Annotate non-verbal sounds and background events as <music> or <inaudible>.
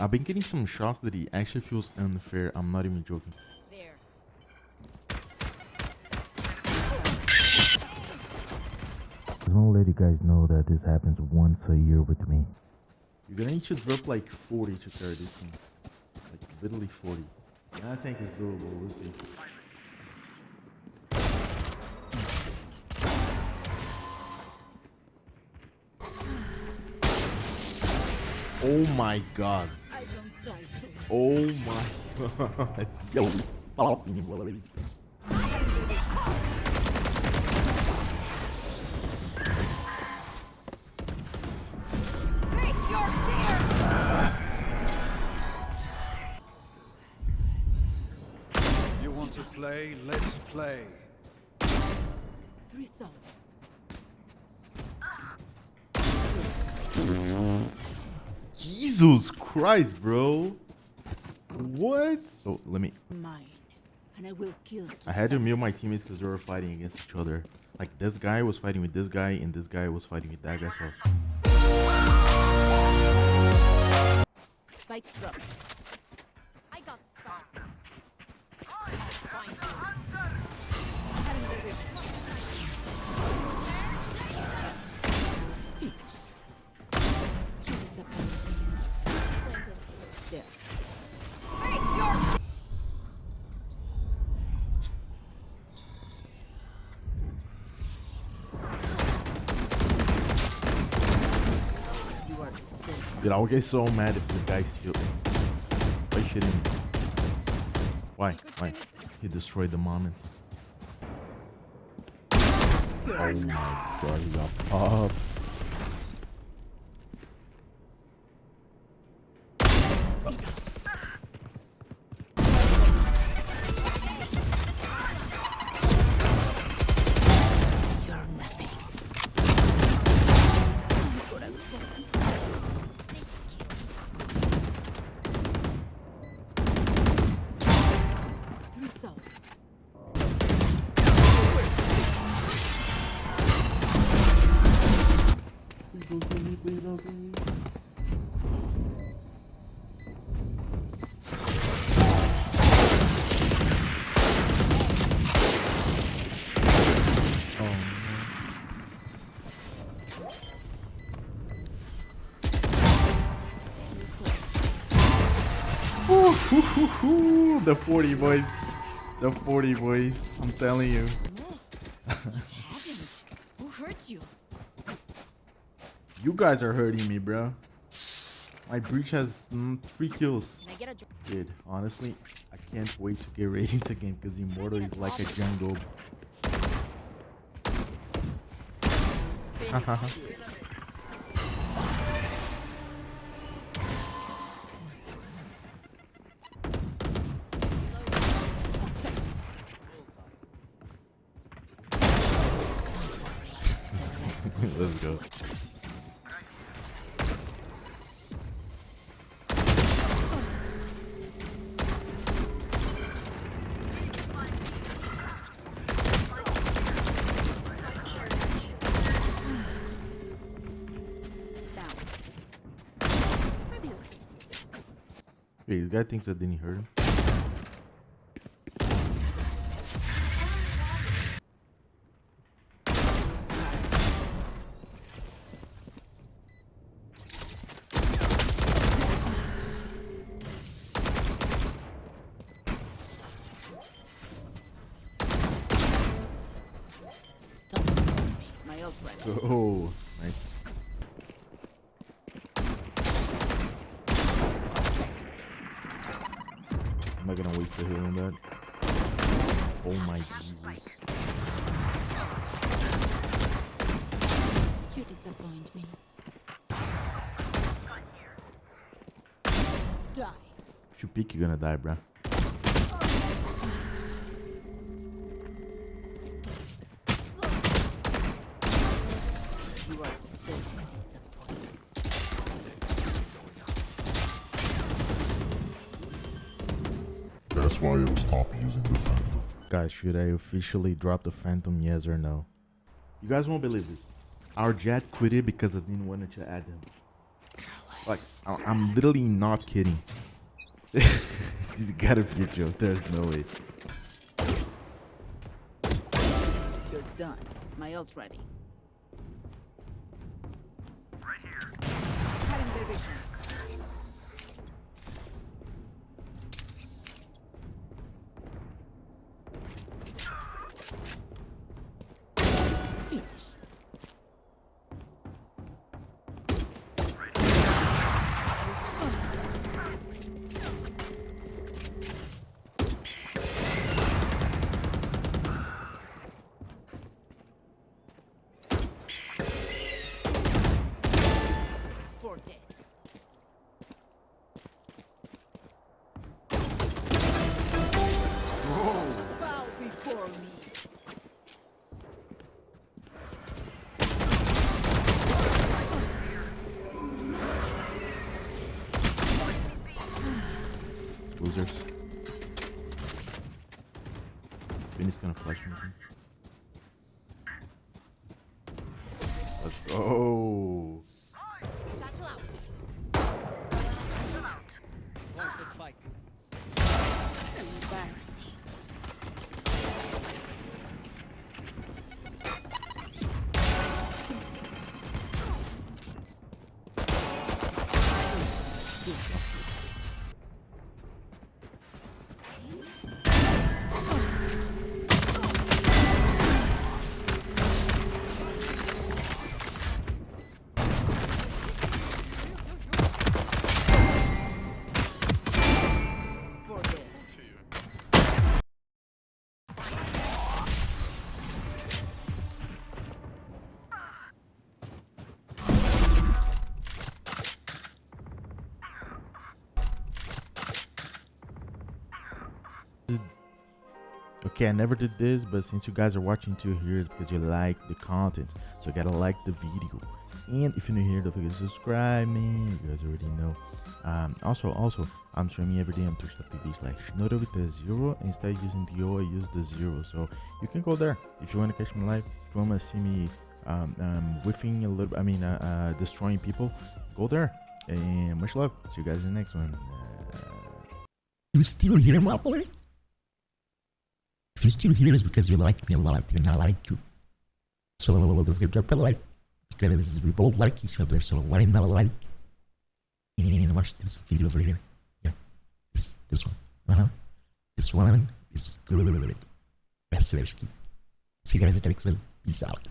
I've been getting some shots that he actually feels unfair. I'm not even joking. There. Just want to let you guys know that this happens once a year with me. You're gonna need to drop like 40 to carry this thing. Like literally 40. And I think it's doable, we'll see. Oh my god. I don't die so Oh my god. <laughs> Yo. Face your fear! You want to play? Let's play. Three souls. Jesus Christ, bro. What? Oh, let me. Mine. And I will kill. I had to mute my teammates because they were fighting against each other. Like this guy was fighting with this guy, and this guy was fighting with that guy. So Spikes drop. There. Face your Dude, I'll get so mad if this guy still. Why shitting me? Why? Why? He destroyed the moment. Oh my god, he got popped. Oh, Souls. Hoo, hoo, hoo. The 40 boys. The 40 boys. I'm telling you. Who hurt you? You guys are hurting me, bro. My breach has mm, three kills. Can I get a dr- Dude, honestly, I can't wait to get ratings again because Immortal is like a jungle. <laughs> <laughs> Let's go. Wait, this guy thinks I didn't hurt him. My old friend. Oh, nice. I'm not gonna waste the heal on that. Oh my Jesus. You disappoint me. Die. If you peek, you're gonna die, bruh. That's why I will stop using the Phantom. Guys, should I officially drop the Phantom, yes or no? You guys won't believe this. Our Jett quit it because I didn't want to add him. Like, I- I'm literally not kidding. <laughs> this gotta be a joke. There's no way. You're done. My ult's ready. Cutting their Let's Okay, I never did this, but since you guys are watching to here, it's because you like the content. So you gotta like the video. And if you're new here, don't forget to subscribe, man. You guys already know. Um, also, also, I'm streaming every day on twitch.tv slash Shinoda with the zero. Instead of using the O, I use the zero. So you can go there if you want to catch me live. If you want to see me um, um, whiffing a little, I mean, uh, uh, destroying people, go there. And much love. See you guys in the next one. Uh, You still here, my boy? If you're still here, it's because you like me a lot and I like you. So like. Because we both like each other, so why not like? And watch this video over here. Yeah. This, this one. Uh-huh. This one is good. That's seriously. See you guys next one. Peace out.